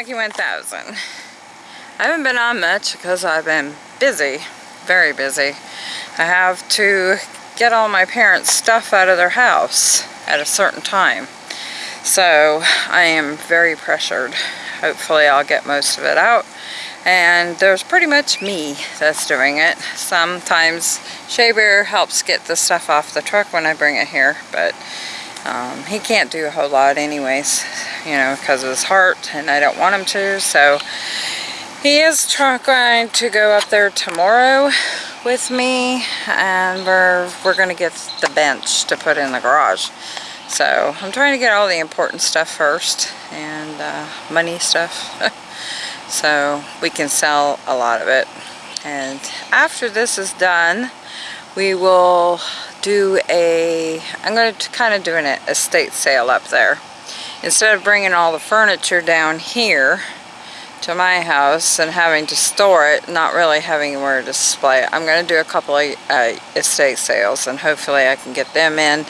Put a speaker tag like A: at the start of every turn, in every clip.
A: Monkey 1000. I haven't been on much because I've been busy, very busy. I have to get all my parents' stuff out of their house at a certain time. So I am very pressured. Hopefully I'll get most of it out. And there's pretty much me that's doing it. Sometimes Shea Bear helps get the stuff off the truck when I bring it here, but um, he can't do a whole lot anyways, you know, because of his heart, and I don't want him to, so he is trying to go up there tomorrow with me and we're we're gonna get the bench to put in the garage. So I'm trying to get all the important stuff first and uh, money stuff. So we can sell a lot of it. And after this is done we will do a I'm going to kind of do an estate sale up there instead of bringing all the furniture down here to my house and having to store it, not really having where to display it. I'm going to do a couple of uh, estate sales and hopefully I can get them in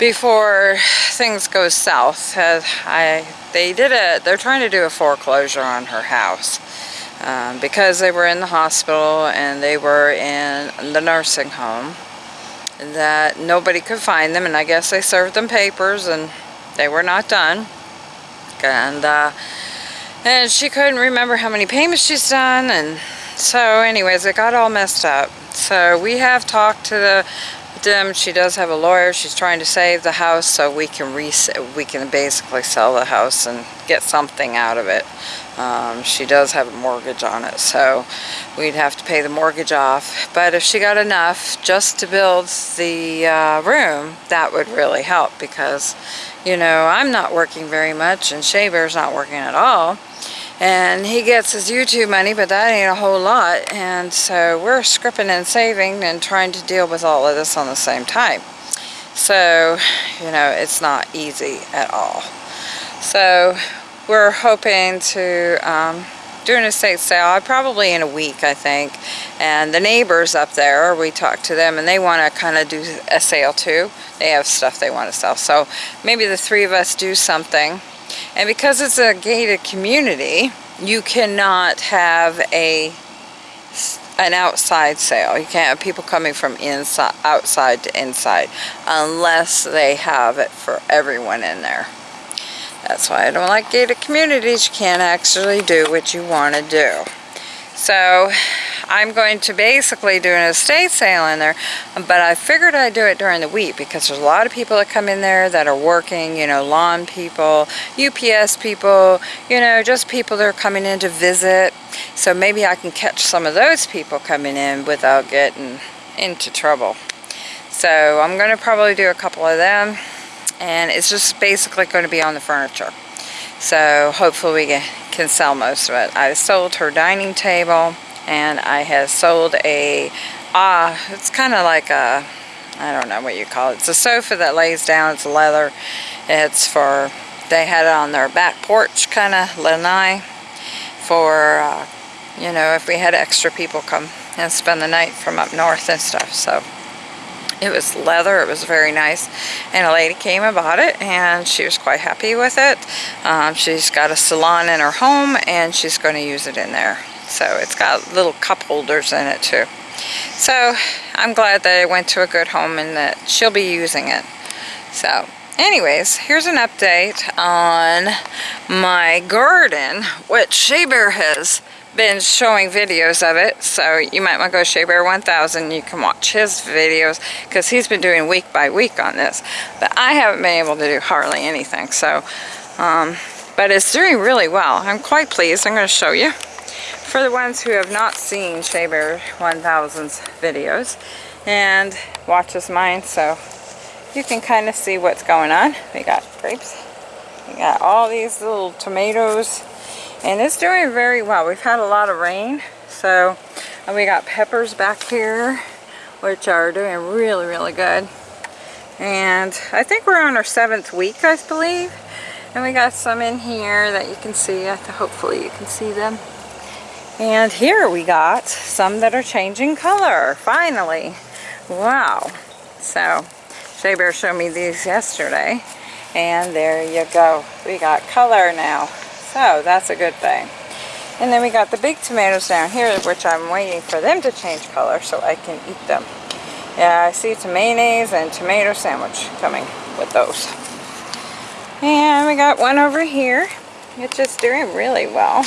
A: before things go south. Uh, I, they did a, they're trying to do a foreclosure on her house um, because they were in the hospital and they were in the nursing home that nobody could find them and I guess they served them papers and they were not done. And uh, and she couldn't remember how many payments she's done and so anyways it got all messed up. So we have talked to the them. She does have a lawyer. She's trying to save the house so we can we can basically sell the house and get something out of it um, she does have a mortgage on it so we'd have to pay the mortgage off. But if she got enough just to build the uh, room that would really help because you know I'm not working very much and Shea Bear's not working at all. And he gets his YouTube money but that ain't a whole lot. And so we're scripping and saving and trying to deal with all of this on the same time. So you know it's not easy at all. So we're hoping to um, do an estate sale probably in a week I think and the neighbors up there we talked to them and they want to kind of do a sale too they have stuff they want to sell so maybe the three of us do something and because it's a gated community, you cannot have a an outside sale. You can't have people coming from inside, outside to inside unless they have it for everyone in there. That's why I don't like gated communities. You can't actually do what you want to do. So I'm going to basically do an estate sale in there, but I figured I'd do it during the week because there's a lot of people that come in there that are working, you know, lawn people, UPS people, you know, just people that are coming in to visit. So maybe I can catch some of those people coming in without getting into trouble. So I'm going to probably do a couple of them and it's just basically going to be on the furniture. So hopefully we can sell most of it. I sold her dining table and I have sold a, ah, uh, it's kind of like a, I don't know what you call it. It's a sofa that lays down, it's leather. It's for, they had it on their back porch, kind of lanai, for, uh, you know, if we had extra people come and spend the night from up north and stuff, so. It was leather, it was very nice, and a lady came and bought it, and she was quite happy with it. Um, she's got a salon in her home, and she's going to use it in there. So it's got little cup holders in it too. So I'm glad that it went to a good home and that she'll be using it. So anyways, here's an update on my garden, which Shea Bear has been showing videos of it. So you might want to go Shea Bear 1000. You can watch his videos because he's been doing week by week on this. But I haven't been able to do hardly anything. So, um, but it's doing really well. I'm quite pleased. I'm going to show you for the ones who have not seen Shea Bear 1000's videos and watches mine so you can kind of see what's going on. We got grapes, we got all these little tomatoes and it's doing very well. We've had a lot of rain so and we got peppers back here which are doing really really good and I think we're on our seventh week I believe and we got some in here that you can see hopefully you can see them and here we got some that are changing color, finally. Wow. So, Shea Bear showed me these yesterday. And there you go. We got color now. So that's a good thing. And then we got the big tomatoes down here, which I'm waiting for them to change color so I can eat them. Yeah, I see some mayonnaise and tomato sandwich coming with those. And we got one over here. It's just doing really well.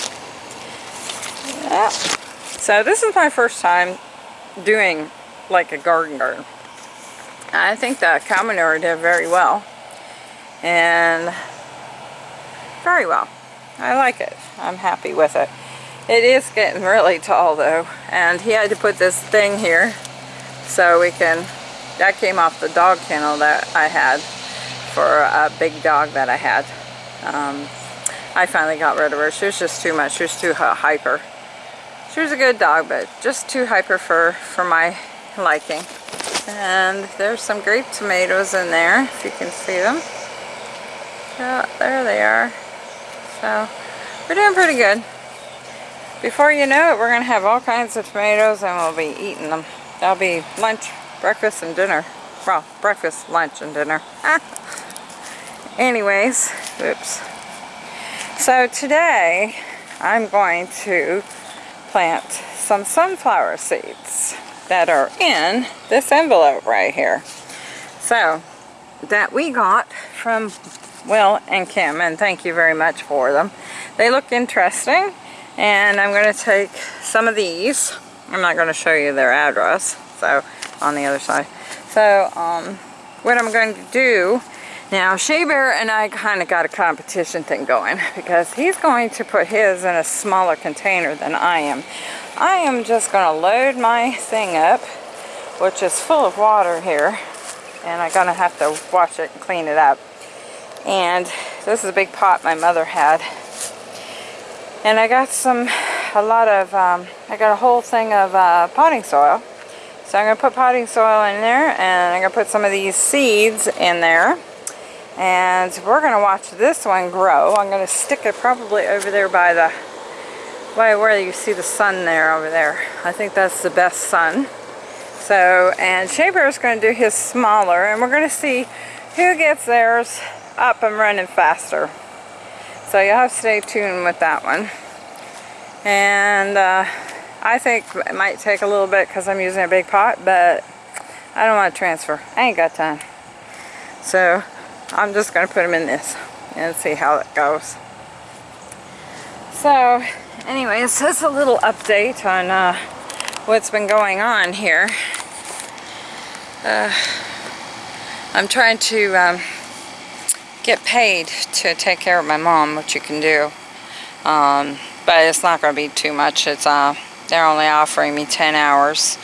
A: Yeah. So this is my first time doing like a garden garden. I think the cow manure did very well. And very well. I like it. I'm happy with it. It is getting really tall though. And he had to put this thing here so we can, that came off the dog kennel that I had for a big dog that I had. Um, I finally got rid of her. She was just too much. She was too hyper. She was a good dog, but just too hyper for, for my liking. And there's some grape tomatoes in there, if you can see them. Yeah, there they are. So, we're doing pretty good. Before you know it, we're going to have all kinds of tomatoes and we'll be eating them. That'll be lunch, breakfast, and dinner. Well, breakfast, lunch, and dinner. Anyways, oops. So today, I'm going to plant some sunflower seeds that are in this envelope right here. So, that we got from Will and Kim, and thank you very much for them. They look interesting, and I'm going to take some of these. I'm not going to show you their address, so on the other side. So, um, what I'm going to do now, Shea Bear and I kind of got a competition thing going because he's going to put his in a smaller container than I am. I am just going to load my thing up, which is full of water here, and I'm going to have to wash it and clean it up. And this is a big pot my mother had. And I got some, a lot of, um, I got a whole thing of uh, potting soil. So I'm going to put potting soil in there, and I'm going to put some of these seeds in there and we're going to watch this one grow. I'm going to stick it probably over there by the, by where you see the sun there over there. I think that's the best sun. So, and Shea is going to do his smaller, and we're going to see who gets theirs up I'm running faster. So you'll have to stay tuned with that one. And uh, I think it might take a little bit because I'm using a big pot, but I don't want to transfer. I ain't got time. So I'm just going to put them in this and see how it goes. So, anyways, that's a little update on uh, what's been going on here. Uh, I'm trying to um, get paid to take care of my mom, which you can do. Um, but it's not going to be too much. It's uh, They're only offering me 10 hours.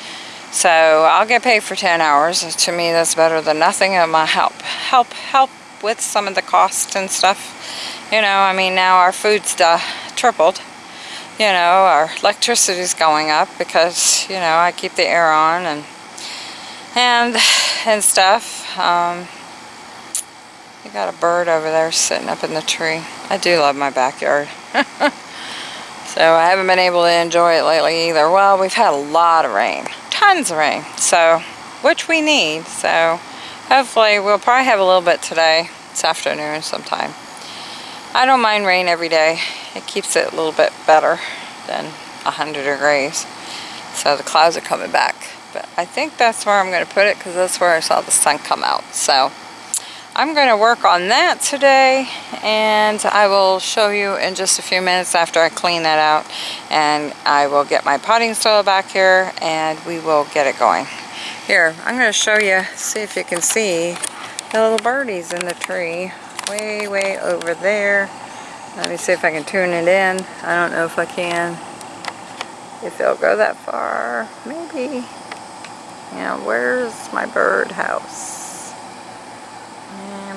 A: So I'll get paid for 10 hours. To me, that's better than nothing. It might help, help, help with some of the cost and stuff. You know, I mean, now our food's uh, tripled. You know, our electricity's going up because, you know, I keep the air on and and and stuff. Um, you got a bird over there sitting up in the tree. I do love my backyard. so I haven't been able to enjoy it lately either. Well, we've had a lot of rain tons of rain, so, which we need, so hopefully we'll probably have a little bit today, this afternoon sometime. I don't mind rain every day. It keeps it a little bit better than 100 degrees. So the clouds are coming back. But I think that's where I'm going to put it because that's where I saw the sun come out. So I'm going to work on that today and I will show you in just a few minutes after I clean that out and I will get my potting soil back here and we will get it going. Here, I'm going to show you, see if you can see the little birdies in the tree way, way over there. Let me see if I can tune it in. I don't know if I can. If it'll go that far, maybe. Yeah, where's my bird house?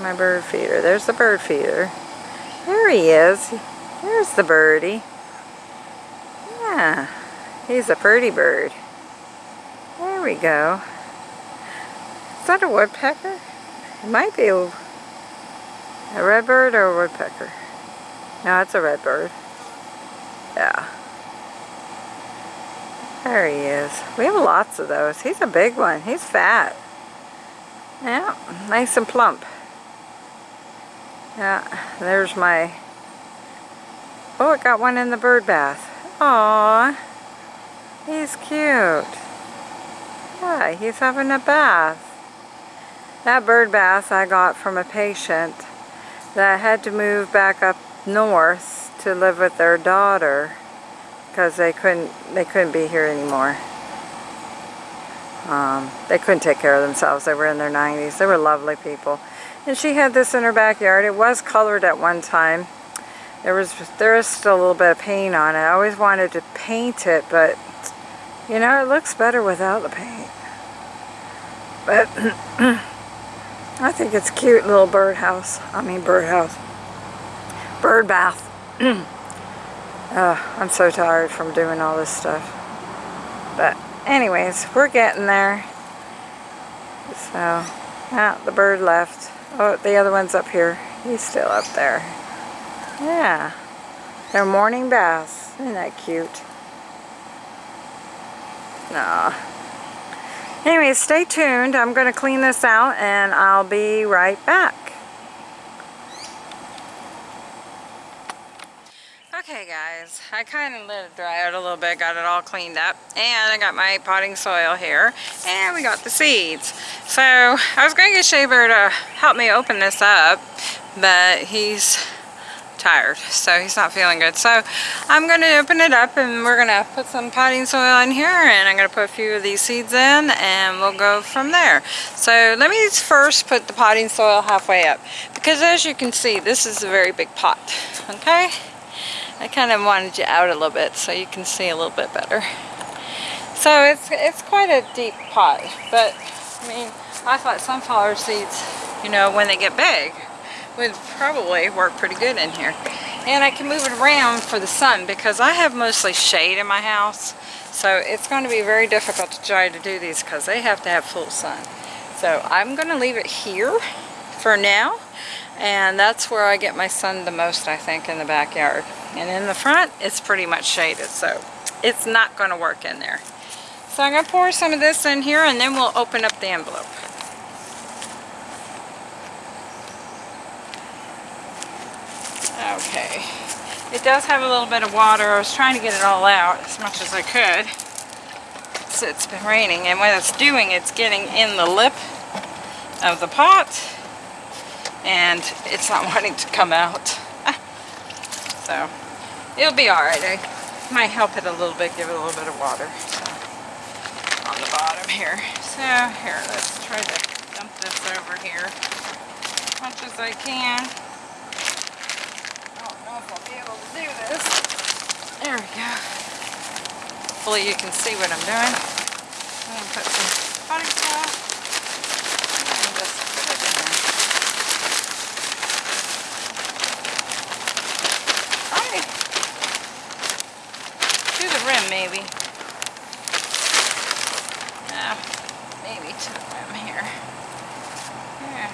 A: My bird feeder. There's the bird feeder. There he is. There's the birdie. Yeah, he's a pretty bird. There we go. Is that a woodpecker? It might be a, a redbird or a woodpecker. No, it's a redbird. Yeah. There he is. We have lots of those. He's a big one. He's fat. Yeah, nice and plump. Yeah, there's my Oh, it got one in the bird bath. Aww. He's cute. Yeah, he's having a bath. That bird bath I got from a patient that had to move back up north to live with their daughter because they couldn't they couldn't be here anymore. Um, they couldn't take care of themselves. They were in their 90s. They were lovely people. And she had this in her backyard. It was colored at one time. There was there is still a little bit of paint on it. I always wanted to paint it, but you know, it looks better without the paint. But I think it's cute little birdhouse. I mean birdhouse. Bird bath. uh, I'm so tired from doing all this stuff. But anyways, we're getting there. So, yeah, the bird left. Oh, the other one's up here. He's still up there. Yeah. Their morning baths. Isn't that cute? Nah. Anyways, stay tuned. I'm going to clean this out and I'll be right back. Okay guys, I kind of let it dry out a little bit, got it all cleaned up, and I got my potting soil here, and we got the seeds. So, I was going to get Shea Bear to help me open this up, but he's tired, so he's not feeling good. So, I'm going to open it up, and we're going to put some potting soil in here, and I'm going to put a few of these seeds in, and we'll go from there. So, let me first put the potting soil halfway up, because as you can see, this is a very big pot, okay? I kind of wanted you out a little bit so you can see a little bit better. So it's it's quite a deep pot, but I mean, I thought sunflower seeds, you know, when they get big, would probably work pretty good in here. And I can move it around for the sun because I have mostly shade in my house. So it's going to be very difficult to try to do these because they have to have full sun. So I'm going to leave it here for now. And that's where I get my sun the most, I think, in the backyard. And in the front, it's pretty much shaded, so it's not going to work in there. So I'm going to pour some of this in here and then we'll open up the envelope. Okay. It does have a little bit of water. I was trying to get it all out as much as I could. So it's been raining and what it's doing, it's getting in the lip of the pot and it's not wanting to come out. so it'll be alright. I might help it a little bit, give it a little bit of water so, on the bottom here. So here, let's try to dump this over here as much as I can. I don't know if I'll be able to do this. There we go. Hopefully you can see what I'm doing. I'm going to put some potting soil maybe. Yeah, maybe to the rim here. Yeah.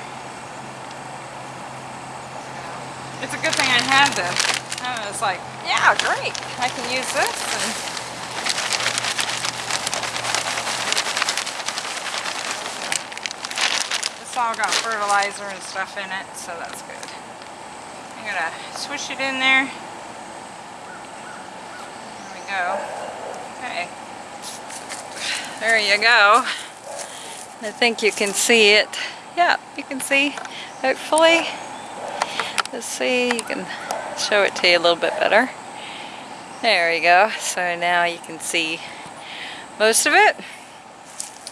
A: It's a good thing I had this. I was like, yeah, great. I can use this. And this all got fertilizer and stuff in it, so that's good. I'm going to swish it in there. There we go. Okay. There you go. I think you can see it. Yeah, you can see, hopefully. Let's see, you can show it to you a little bit better. There we go. So now you can see most of it.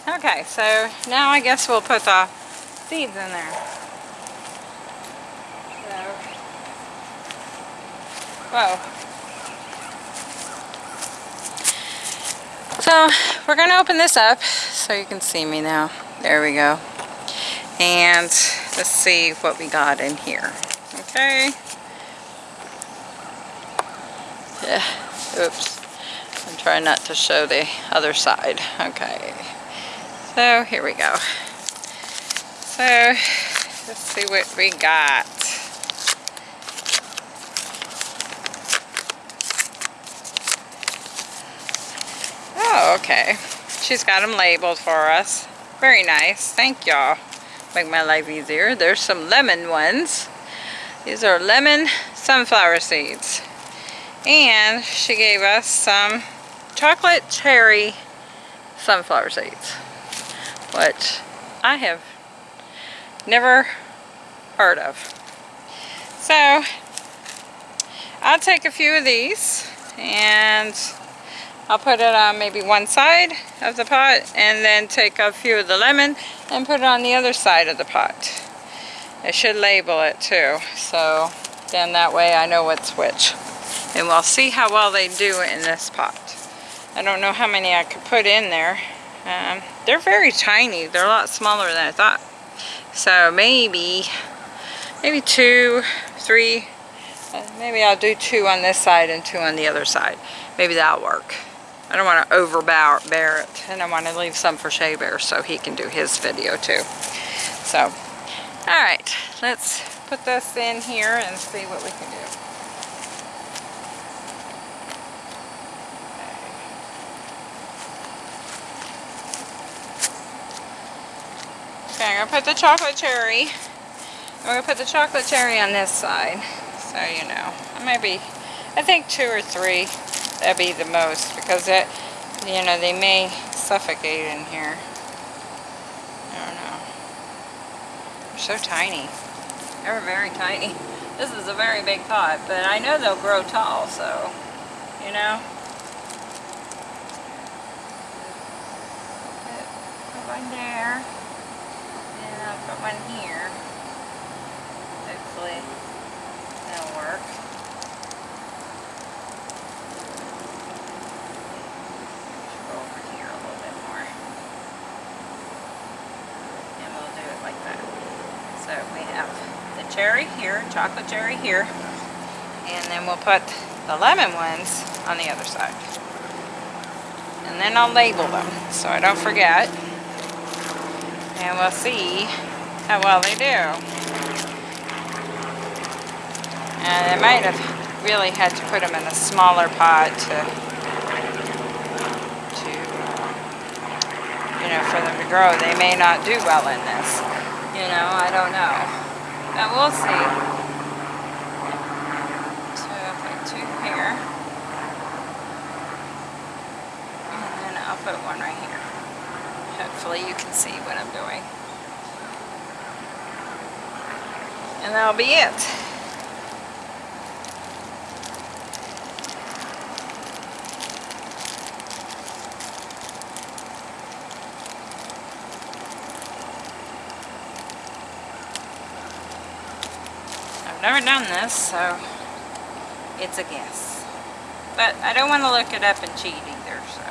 A: Okay, so now I guess we'll put the seeds in there. So, whoa. So we're going to open this up so you can see me now. There we go. And let's see what we got in here. Okay. Yeah. Oops. I'm trying not to show the other side. Okay. So here we go. So let's see what we got. Oh, okay. She's got them labeled for us. Very nice. Thank y'all. Make my life easier. There's some lemon ones. These are lemon sunflower seeds. And she gave us some chocolate cherry sunflower seeds, which I have never heard of. So, I'll take a few of these and I'll put it on maybe one side of the pot and then take a few of the lemon and put it on the other side of the pot. I should label it too, so then that way I know what's which. And we'll see how well they do in this pot. I don't know how many I could put in there. Um, they're very tiny. They're a lot smaller than I thought. So maybe, maybe two, three, uh, maybe I'll do two on this side and two on the other side. Maybe that'll work. I don't want to overbear it, and I want to leave some for Shea Bear so he can do his video too. So, alright, let's put this in here and see what we can do. Okay, I'm going to put the chocolate cherry. I'm going to put the chocolate cherry on this side, so you know. Maybe, I think two or three, that'd be the most, because it, you know, they may suffocate in here. I don't know. They're so tiny. They're very tiny. This is a very big pot, but I know they'll grow tall, so, you know. One there put one here. Hopefully that'll work. Go over here a little bit more. And we'll do it like that. So we have the cherry here, chocolate cherry here, and then we'll put the lemon ones on the other side. And then I'll label them so I don't forget. And we'll see how well they do. And I might have really had to put them in a smaller pot to, to you know, for them to grow. They may not do well in this. You know, I don't know. But we'll see. So put two here. And then I'll put one right here. Hopefully you can see what I'm doing. And that'll be it. I've never done this, so it's a guess. But I don't want to look it up and cheat either, so,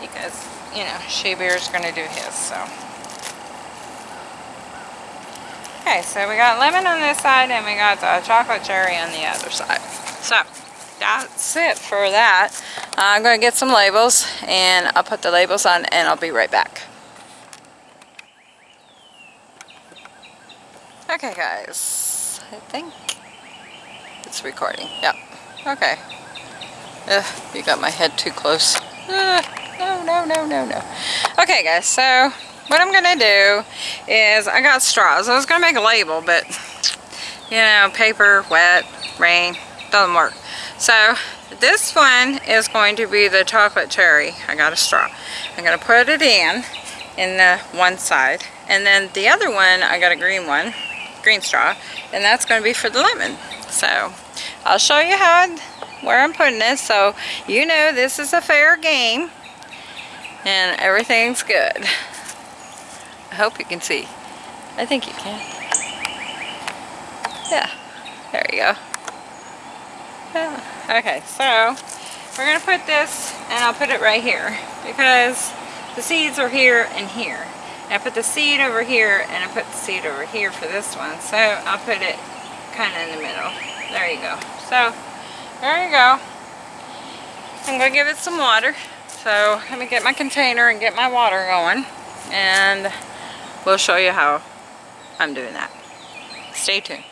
A: because, you know, Shea Bear's going to do his, so. Okay, so we got lemon on this side and we got the chocolate cherry on the other side. So, that's it for that. I'm going to get some labels and I'll put the labels on and I'll be right back. Okay guys, I think it's recording. Yep. Okay. Ugh, you got my head too close. Uh, no, no, no, no, no. Okay guys, so what I'm gonna do is I got straws. I was gonna make a label, but you know, paper, wet, rain, doesn't work. So this one is going to be the chocolate cherry. I got a straw. I'm gonna put it in in the one side, and then the other one I got a green one, green straw, and that's gonna be for the lemon. So I'll show you how where I'm putting this, so you know this is a fair game and everything's good. I hope you can see. I think you can. Yeah, there you go. Yeah. Okay, so we're going to put this, and I'll put it right here, because the seeds are here and here. And I put the seed over here, and I put the seed over here for this one, so I'll put it kind of in the middle. There you go. So, there you go. I'm to give it some water. So, let me get my container and get my water going. And we'll show you how I'm doing that. Stay tuned.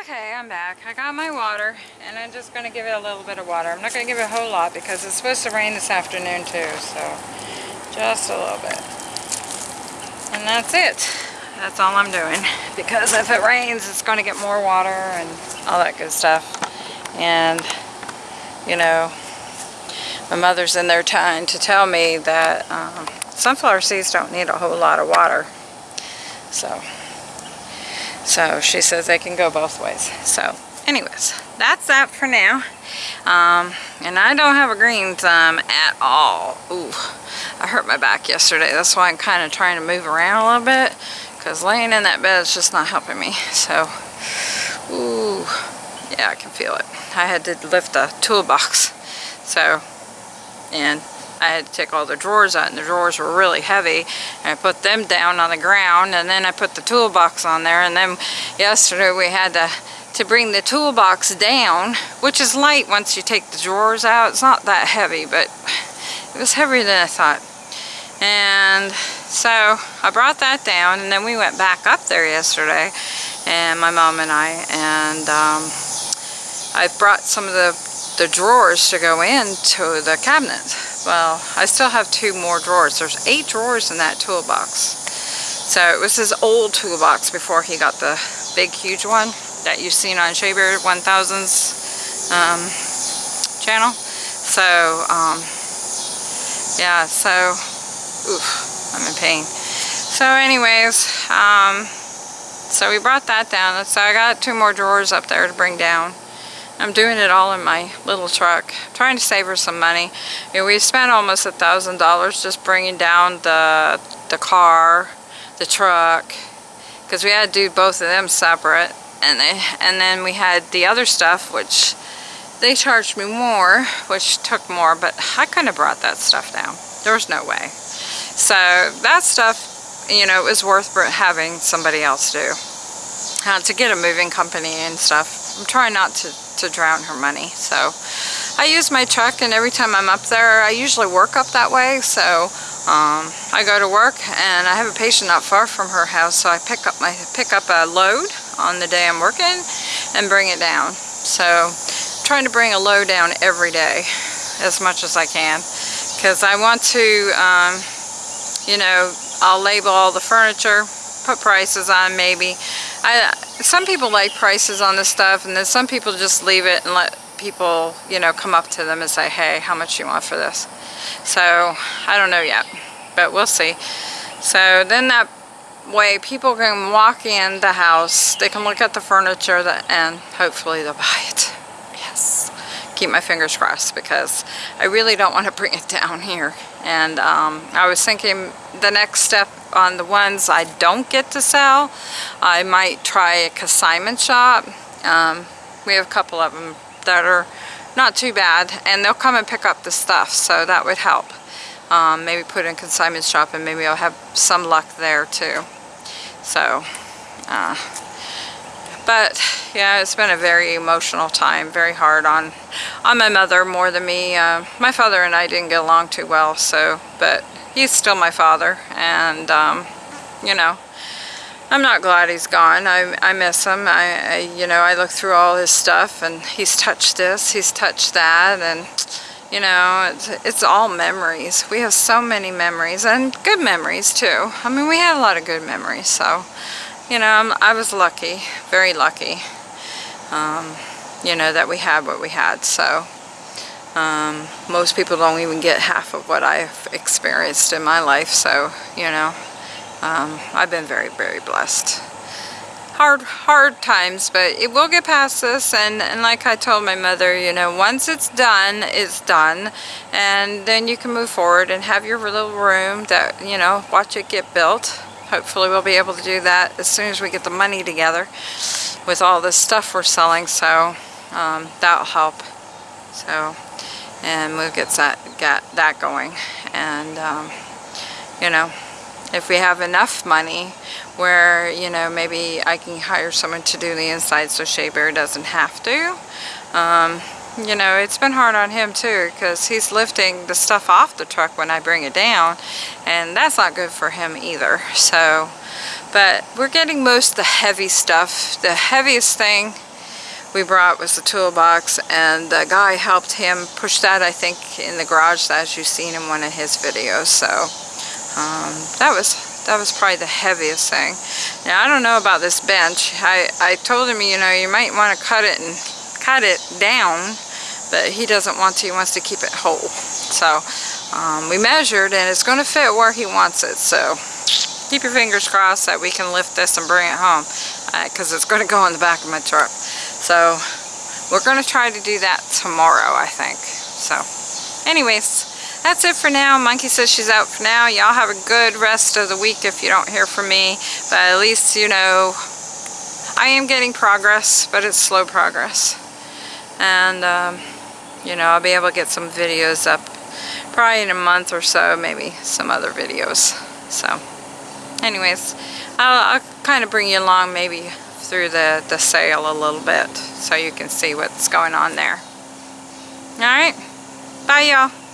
A: Okay, I'm back. I got my water, and I'm just going to give it a little bit of water. I'm not going to give it a whole lot because it's supposed to rain this afternoon too, so just a little bit. And that's it. That's all I'm doing. Because if it rains, it's going to get more water and all that good stuff. And, you know, my mother's in there trying to tell me that um, sunflower seeds don't need a whole lot of water. So, so she says they can go both ways. So, anyways, that's that for now. Um, and I don't have a green thumb at all. Ooh, I hurt my back yesterday. That's why I'm kind of trying to move around a little bit. Because laying in that bed is just not helping me. So, ooh, yeah, I can feel it. I had to lift a toolbox. So, and I had to take all the drawers out and the drawers were really heavy. And I put them down on the ground and then I put the toolbox on there. And then yesterday we had to to bring the toolbox down which is light once you take the drawers out. It's not that heavy but it was heavier than I thought. And so I brought that down and then we went back up there yesterday and my mom and I and um, I brought some of the the drawers to go into the cabinet. Well, I still have two more drawers. There's eight drawers in that toolbox. So it was his old toolbox before he got the big, huge one that you've seen on Shea Bear 1000's um, channel. So, um, yeah, so, oof, I'm in pain. So anyways, um, so we brought that down. So I got two more drawers up there to bring down. I'm doing it all in my little truck. Trying to save her some money. You know, we spent almost a thousand dollars just bringing down the the car, the truck, because we had to do both of them separate. And they, and then we had the other stuff, which they charged me more, which took more, but I kind of brought that stuff down. There was no way. So that stuff, you know, it was worth having somebody else do. Uh, to get a moving company and stuff. I'm trying not to to drown her money. So I use my truck and every time I'm up there, I usually work up that way. So um, I go to work and I have a patient not far from her house. So I pick up my pick up a load on the day I'm working and bring it down. So I'm trying to bring a load down every day as much as I can because I want to, um, you know, I'll label all the furniture, put prices on maybe. I, some people like prices on this stuff and then some people just leave it and let people, you know, come up to them and say, hey, how much you want for this? So, I don't know yet, but we'll see. So then that way people can walk in the house, they can look at the furniture and hopefully they'll buy it. Keep my fingers crossed because I really don't want to bring it down here. And um, I was thinking the next step on the ones I don't get to sell, I might try a consignment shop. Um, we have a couple of them that are not too bad and they'll come and pick up the stuff so that would help. Um, maybe put in consignment shop and maybe I'll have some luck there too. So, uh, but yeah, it's been a very emotional time, very hard on on my mother more than me. Uh, my father and I didn't get along too well, so, but he's still my father. And um, you know I'm not glad he's gone. I, I miss him. I, I, you know I look through all his stuff and he's touched this he's touched that. And you know it's, it's all memories. We have so many memories and good memories too. I mean we had a lot of good memories so you know I'm, I was lucky very lucky um, you know that we had what we had so um, most people don't even get half of what I've experienced in my life, so, you know, um, I've been very, very blessed. Hard, hard times, but it will get past this, and, and like I told my mother, you know, once it's done, it's done, and then you can move forward and have your little room that, you know, watch it get built. Hopefully we'll be able to do that as soon as we get the money together with all this stuff we're selling, so um, that'll help. So and we'll get that, get that going. And, um, you know, if we have enough money where, you know, maybe I can hire someone to do the inside so Shea Bear doesn't have to. Um, you know, it's been hard on him too because he's lifting the stuff off the truck when I bring it down and that's not good for him either. So, but we're getting most of the heavy stuff. The heaviest thing we brought was the toolbox and the guy helped him push that I think in the garage as you've seen in one of his videos so um, that was that was probably the heaviest thing now I don't know about this bench I, I told him you know you might want to cut it and cut it down, but he doesn't want to. He wants to keep it whole. So um, we measured and it's going to fit where he wants it. So keep your fingers crossed that we can lift this and bring it home because uh, it's going to go in the back of my truck. So we're going to try to do that tomorrow, I think. So anyways, that's it for now. Monkey says she's out for now. Y'all have a good rest of the week if you don't hear from me. But at least, you know, I am getting progress, but it's slow progress. And, um, you know, I'll be able to get some videos up probably in a month or so, maybe some other videos. So, anyways, I'll, I'll kind of bring you along maybe through the, the sale a little bit so you can see what's going on there. Alright, bye y'all.